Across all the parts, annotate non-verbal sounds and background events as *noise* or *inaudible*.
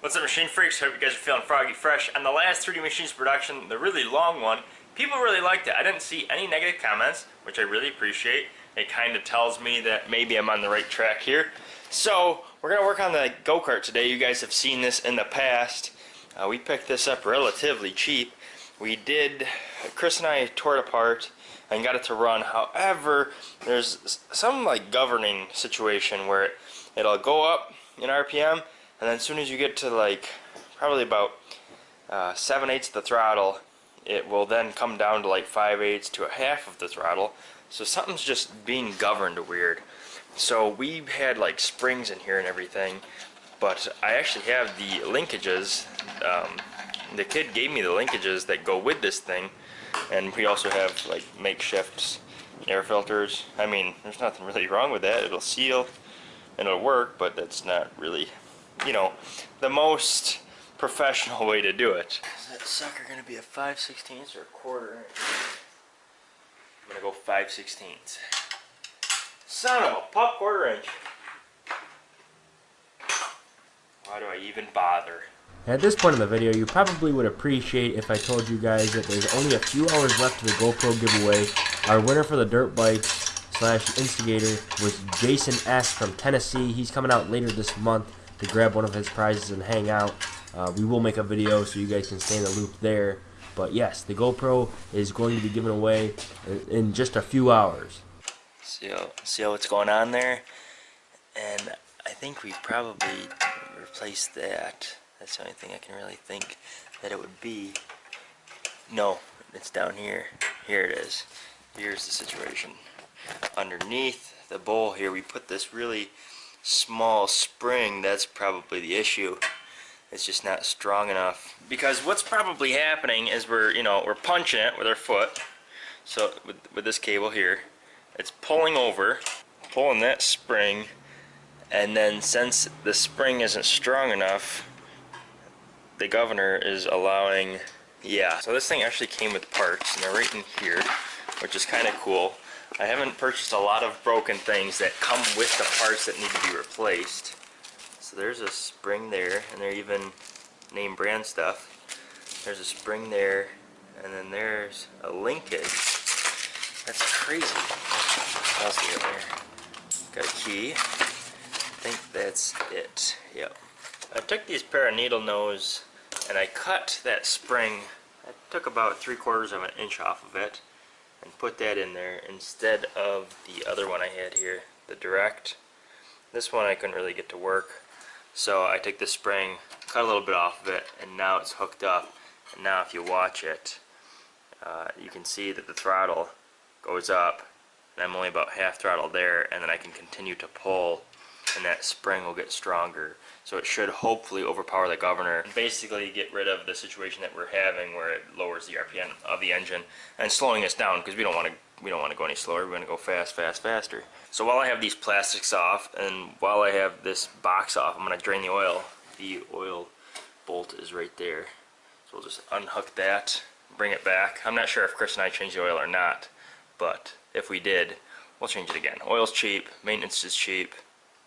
What's up machine freaks? Hope you guys are feeling froggy fresh. On the last 3D Machines production, the really long one, people really liked it. I didn't see any negative comments, which I really appreciate. It kind of tells me that maybe I'm on the right track here. So, we're going to work on the go-kart today. You guys have seen this in the past. Uh, we picked this up relatively cheap. We did, Chris and I tore it apart and got it to run. However, there's some like governing situation where it, it'll go up in RPM and then as soon as you get to like probably about uh, 7 eighths of the throttle it will then come down to like 5 eighths to a half of the throttle. So something's just being governed weird. So we had like springs in here and everything but I actually have the linkages um, the kid gave me the linkages that go with this thing and we also have like makeshift air filters. I mean there's nothing really wrong with that. It'll seal and it'll work but that's not really you know, the most professional way to do it. Is that sucker gonna be a 5 16ths or a quarter inch? I'm gonna go 5 16ths. Son of a pup quarter inch. Why do I even bother? At this point in the video, you probably would appreciate if I told you guys that there's only a few hours left to the GoPro giveaway. Our winner for the dirt bikes slash instigator was Jason S. from Tennessee. He's coming out later this month to grab one of his prizes and hang out. Uh, we will make a video so you guys can stay in the loop there. But yes, the GoPro is going to be given away in just a few hours. See how, see how what's going on there? And I think we probably replaced that. That's the only thing I can really think that it would be. No, it's down here. Here it is. Here's the situation. Underneath the bowl here, we put this really small spring, that's probably the issue. It's just not strong enough. Because what's probably happening is we're, you know, we're punching it with our foot. So with, with this cable here, it's pulling over, pulling that spring, and then since the spring isn't strong enough, the governor is allowing, yeah. So this thing actually came with parts, and they're right in here, which is kind of cool. I haven't purchased a lot of broken things that come with the parts that need to be replaced. So there's a spring there, and they're even name brand stuff. There's a spring there, and then there's a linkage. That's crazy. What else we got there? Got a key. I think that's it. Yep. I took these pair of needle nose and I cut that spring. I took about three quarters of an inch off of it and put that in there instead of the other one I had here, the direct. This one I couldn't really get to work, so I took the spring, cut a little bit off of it, and now it's hooked up. And now if you watch it, uh, you can see that the throttle goes up, and I'm only about half throttle there, and then I can continue to pull, and that spring will get stronger. So it should hopefully overpower the governor and basically get rid of the situation that we're having where it lowers the RPM of the engine and slowing us down because we don't want to we don't want to go any slower. We want to go fast, fast, faster. So while I have these plastics off and while I have this box off, I'm going to drain the oil. The oil bolt is right there. So we'll just unhook that, bring it back. I'm not sure if Chris and I changed the oil or not, but if we did, we'll change it again. Oil's cheap, maintenance is cheap,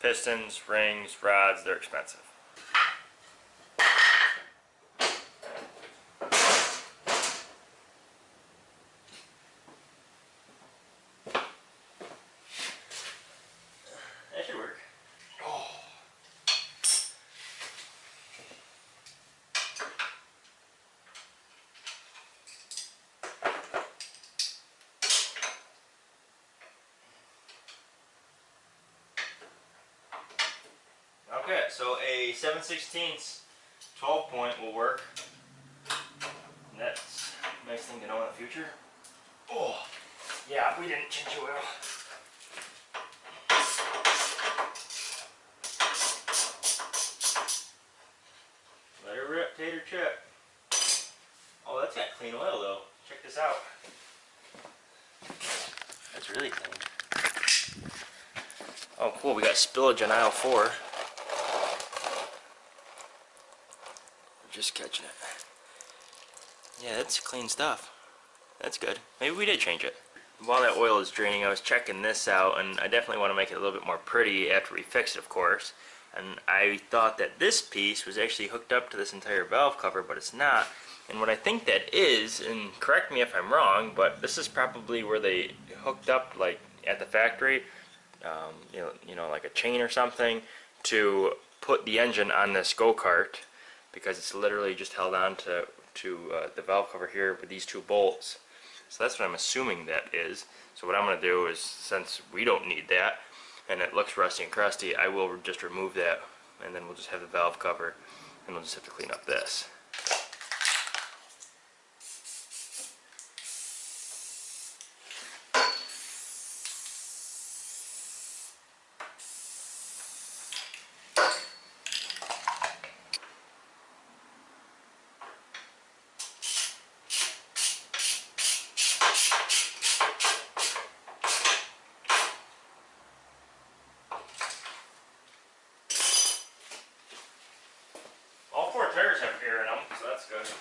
Pistons, rings, rods, they're expensive. Okay, so a 7 16 12 point will work. And that's a nice thing to know in the future. Oh, yeah, we didn't change the oil. Let her rip, tater chip. Oh, that's got clean oil though. Check this out. That's really clean. Oh, cool. We got spillage on aisle four. Just catching it. Yeah, that's clean stuff. That's good. Maybe we did change it. While that oil is draining, I was checking this out, and I definitely want to make it a little bit more pretty after we fix it, of course. and I thought that this piece was actually hooked up to this entire valve cover, but it's not. And what I think that is, and correct me if I'm wrong, but this is probably where they hooked up, like at the factory, um, you know, you know, like a chain or something, to put the engine on this go-kart, because it's literally just held on to to uh, the valve cover here with these two bolts. So that's what I'm assuming that is. So what I'm going to do is, since we don't need that, and it looks rusty and crusty, I will just remove that, and then we'll just have the valve cover, and we'll just have to clean up this. All four tires have air in them, so that's good.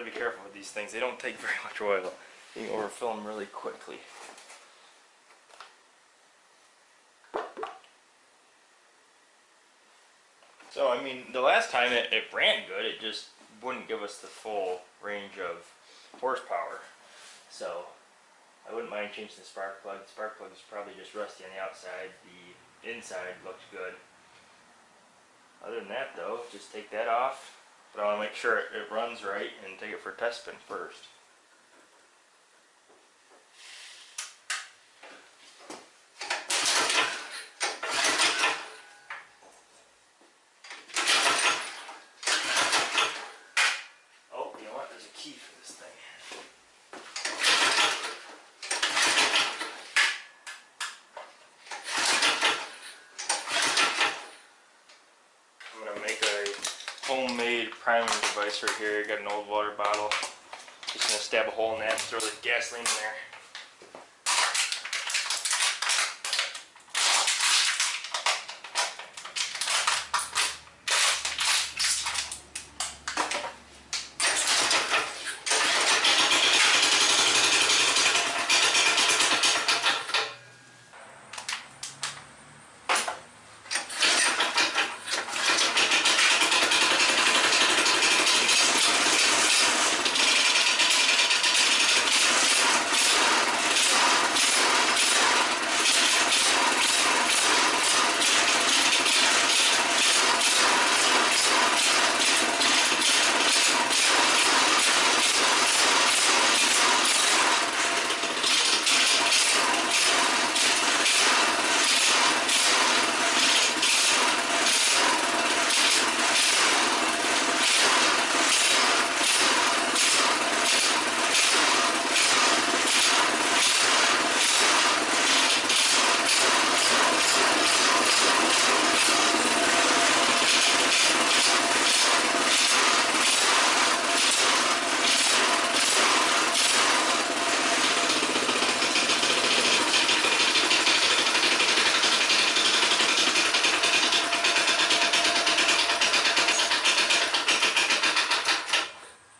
Gotta be careful with these things. They don't take *laughs* very much oil. You can overfill them really quickly. So, I mean, the last time it, it ran good, it just wouldn't give us the full range of horsepower. So, I wouldn't mind changing the spark plug. The spark plug is probably just rusty on the outside. The inside looks good. Other than that, though, just take that off. But I want to make sure it, runs right and take it for test spin first. Oh, you know what? There's a key for this thing. I'm gonna make a homemade priming device right here. Got an old water bottle. Just gonna stab a hole in that throw the gasoline in there.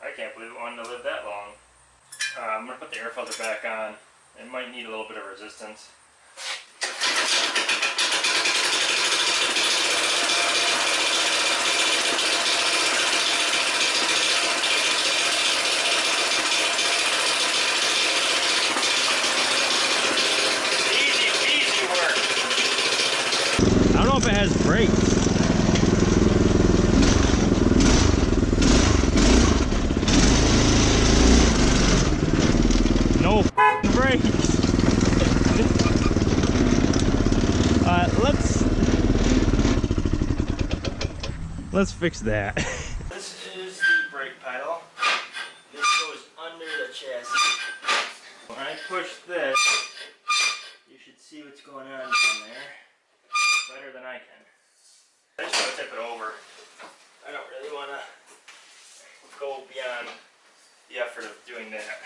I can't believe it wanted to live that long. Uh, I'm gonna put the air filter back on. It might need a little bit of resistance. Easy peasy work. I don't know if it has brakes. No brakes. *laughs* uh, let's let's fix that. *laughs* over. I don't really want to go beyond the effort of doing that.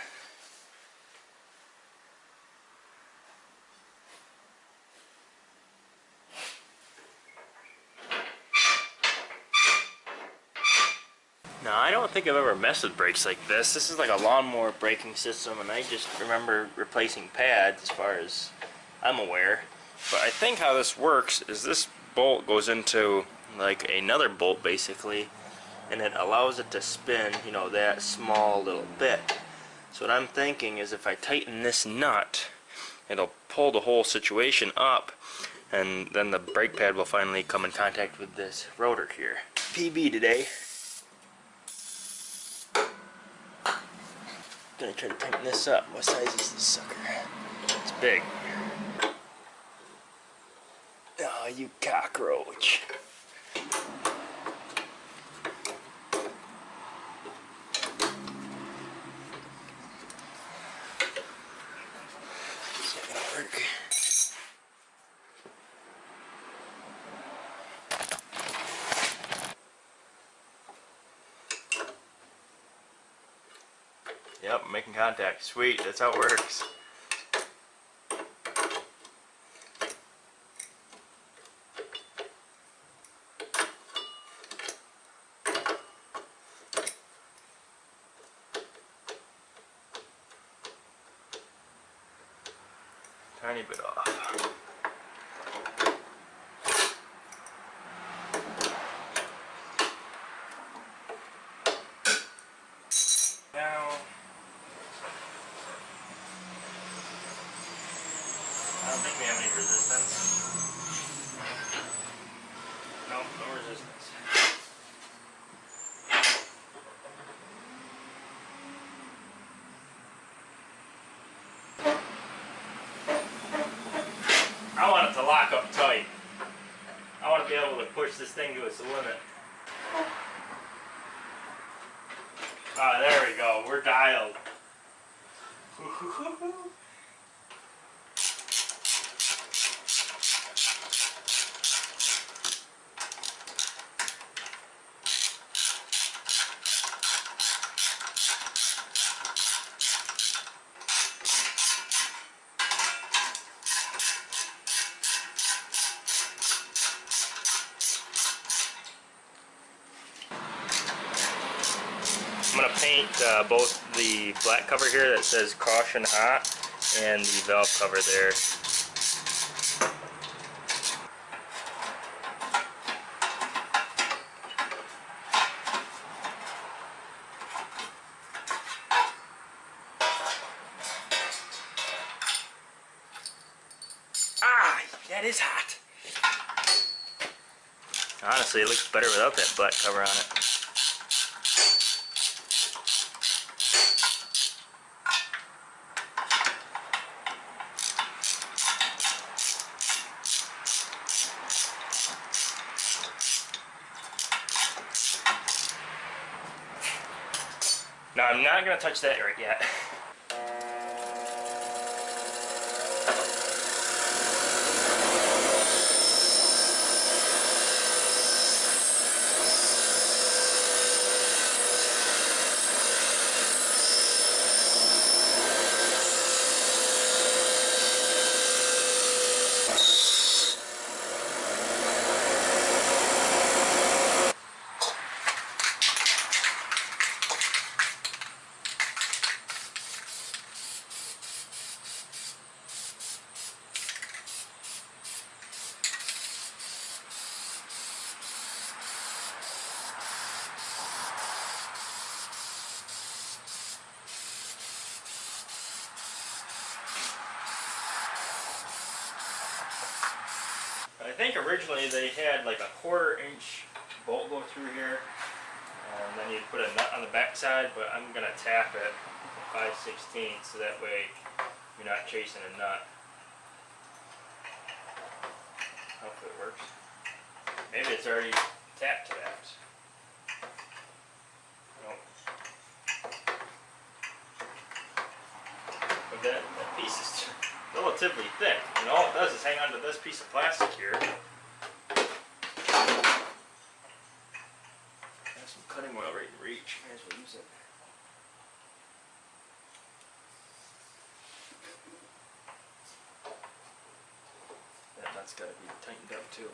No, I don't think I've ever messed with brakes like this. This is like a lawnmower braking system, and I just remember replacing pads as far as I'm aware. But I think how this works is this bolt goes into like another bolt basically, and it allows it to spin, you know, that small little bit. So what I'm thinking is if I tighten this nut, it'll pull the whole situation up, and then the brake pad will finally come in contact with this rotor here. PB today. Gonna try to tighten this up. What size is this sucker? It's big. Oh, you cockroach. Is that gonna work? Yep, making contact. Sweet, that's how it works. Tiny bit off. Now, I don't think we have any resistance. No, no resistance. To lock up tight. I want to be able to push this thing to its limit. Ah, there we go. We're dialed. *laughs* I'm gonna paint uh, both the black cover here that says caution hot and the valve cover there. Ah, that is hot. Honestly, it looks better without that black cover on it. Not gonna touch that right yet. *laughs* think originally they had like a quarter inch bolt go through here, and then you put a nut on the back side, but I'm gonna tap it 5 16 so that way you're not chasing a nut. Hopefully it works. Maybe it's already tapped to that. Nope. But that, that piece is *laughs* relatively thick, and all it does is hang onto this piece of plastic here. Have some cutting oil right in reach, may as well use it. That nut's gotta be tightened up too.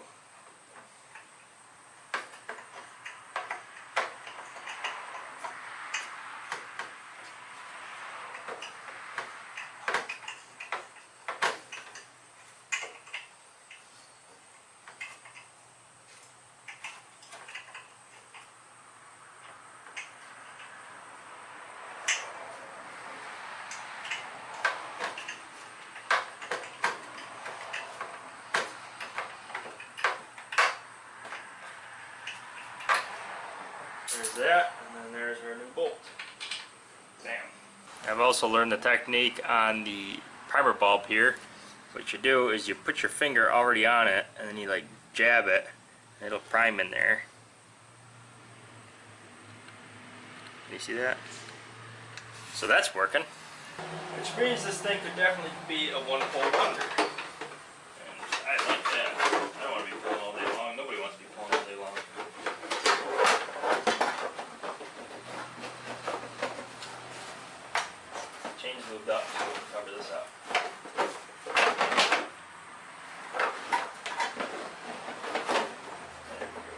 There's that, and then there's our new bolt. Bam. I've also learned the technique on the primer bulb here. What you do is you put your finger already on it, and then you like jab it, and it'll prime in there. You see that? So that's working. Which means this thing could definitely be a one pole wonder. And I like that. I don't want to be pulling all day long. Nobody wants to be pulling all day long. Chain's moved up, so we can cover this up. There we go.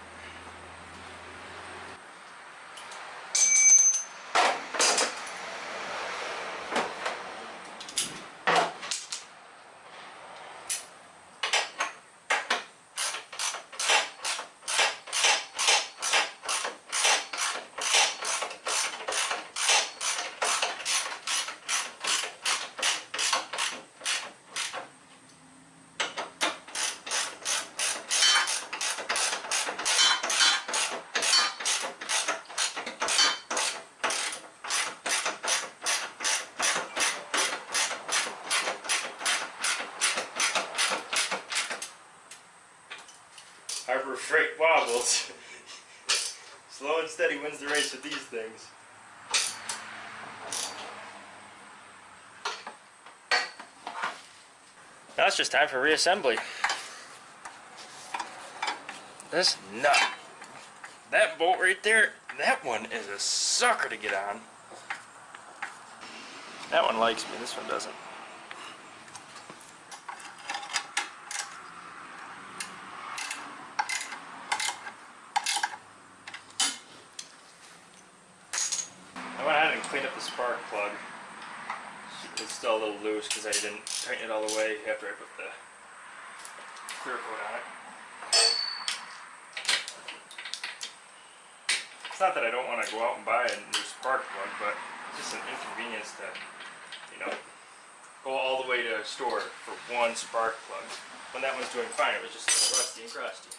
Harbor Freight wobbles. Slow and steady wins the race with these things. Now it's just time for reassembly. This nut. That bolt right there, that one is a sucker to get on. That one likes me, this one doesn't. I went ahead and cleaned up the spark plug. It's still a little loose because I didn't tighten it all the way after I put the clear coat on it. It's not that I don't want to go out and buy a new spark plug, but it's just an inconvenience to, you know, go all the way to a store for one spark plug. When that one's doing fine, it was just rusty and crusty.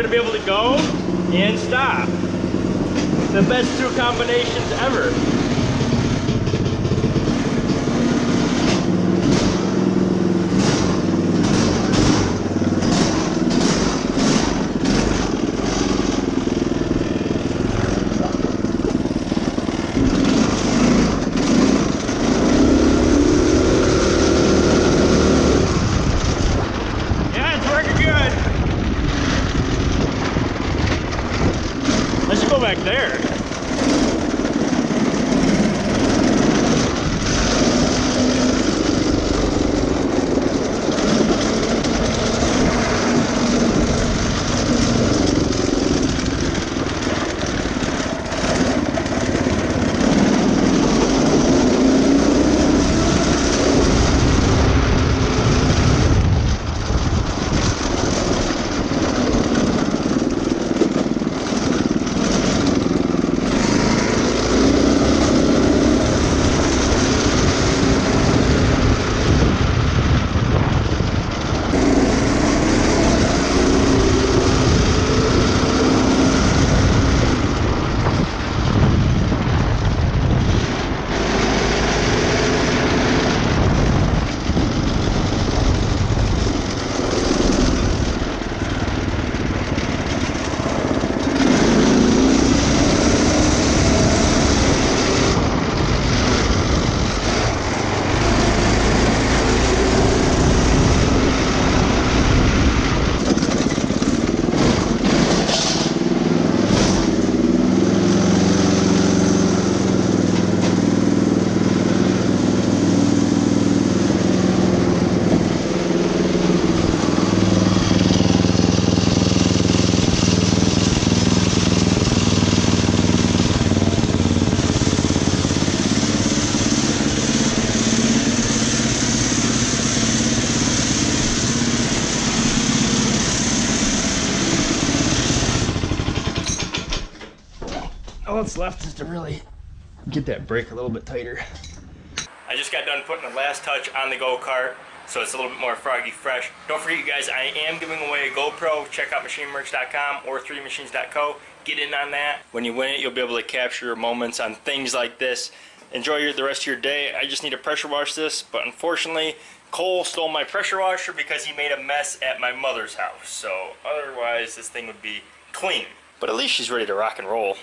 We're gonna be able to go and stop. The best two combinations ever. All that's left is to really get that brake a little bit tighter. I just got done putting the last touch on the go-kart, so it's a little bit more froggy fresh. Don't forget, you guys, I am giving away a GoPro. Check out machinemerch.com or 3machines.co. Get in on that. When you win it, you'll be able to capture moments on things like this. Enjoy your, the rest of your day. I just need to pressure wash this, but unfortunately, Cole stole my pressure washer because he made a mess at my mother's house. So otherwise, this thing would be clean. But at least she's ready to rock and roll.